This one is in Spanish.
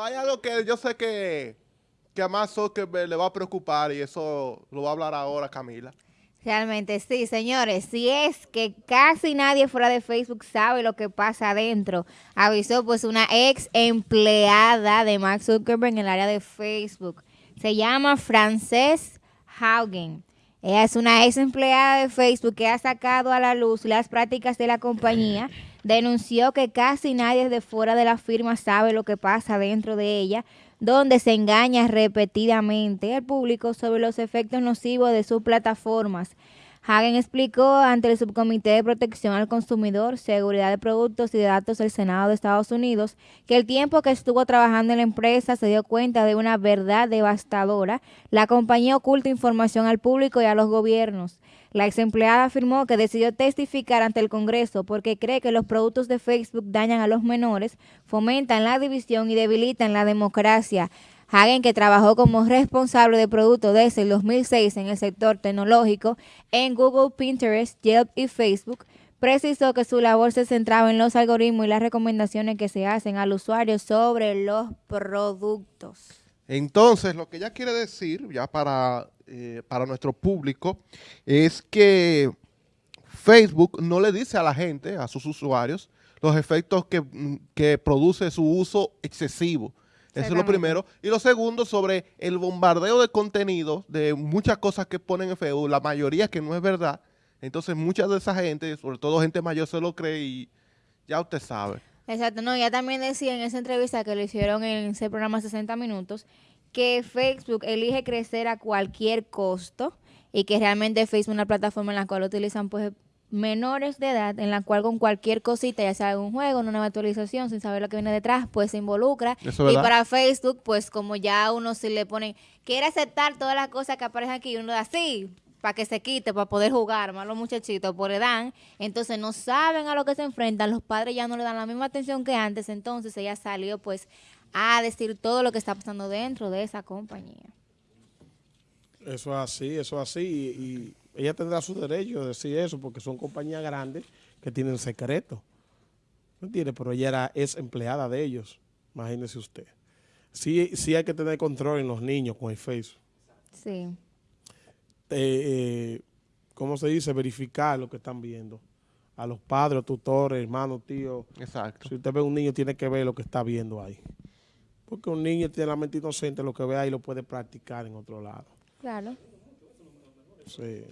Hay algo que yo sé que, que a más Zuckerberg le va a preocupar y eso lo va a hablar ahora Camila. Realmente sí, señores. Si es que casi nadie fuera de Facebook sabe lo que pasa adentro, avisó pues una ex empleada de Mark Zuckerberg en el área de Facebook. Se llama Frances Haugen. Ella es una ex empleada de Facebook que ha sacado a la luz las prácticas de la compañía. Denunció que casi nadie de fuera de la firma sabe lo que pasa dentro de ella, donde se engaña repetidamente al público sobre los efectos nocivos de sus plataformas. Hagen explicó ante el Subcomité de Protección al Consumidor, Seguridad de Productos y de Datos del Senado de Estados Unidos que el tiempo que estuvo trabajando en la empresa se dio cuenta de una verdad devastadora. La compañía oculta información al público y a los gobiernos. La ex empleada afirmó que decidió testificar ante el Congreso porque cree que los productos de Facebook dañan a los menores, fomentan la división y debilitan la democracia. Hagen, que trabajó como responsable de productos desde el 2006 en el sector tecnológico en Google, Pinterest, Yelp y Facebook, precisó que su labor se centraba en los algoritmos y las recomendaciones que se hacen al usuario sobre los productos. Entonces, lo que ella quiere decir, ya para, eh, para nuestro público, es que Facebook no le dice a la gente, a sus usuarios, los efectos que, que produce su uso excesivo eso es lo primero. Y lo segundo, sobre el bombardeo de contenido, de muchas cosas que ponen en Facebook, la mayoría que no es verdad. Entonces, mucha de esa gente, sobre todo gente mayor, se lo cree y ya usted sabe. Exacto, no, ya también decía en esa entrevista que le hicieron en ese programa 60 minutos, que Facebook elige crecer a cualquier costo y que realmente Facebook es una plataforma en la cual utilizan pues menores de edad en la cual con cualquier cosita, ya sea un juego, una nueva actualización, sin saber lo que viene detrás, pues se involucra. y para Facebook, pues como ya uno se le pone, quiere aceptar todas las cosas que aparecen aquí, uno da así, para que se quite, para poder jugar, más los muchachitos por edad, entonces no saben a lo que se enfrentan, los padres ya no le dan la misma atención que antes, entonces ella salió pues a decir todo lo que está pasando dentro de esa compañía. Eso es así, eso es así, y ella tendrá su derecho de decir eso porque son compañías grandes que tienen secreto. ¿Me entiende? Pero ella era, es empleada de ellos. Imagínese usted. Sí, sí hay que tener control en los niños con el Facebook. Sí. Eh, eh, ¿Cómo se dice? Verificar lo que están viendo. A los padres, tutores, hermanos, tíos. Exacto. Si usted ve un niño, tiene que ver lo que está viendo ahí. Porque un niño tiene la mente inocente, lo que ve ahí lo puede practicar en otro lado. Claro. Sí.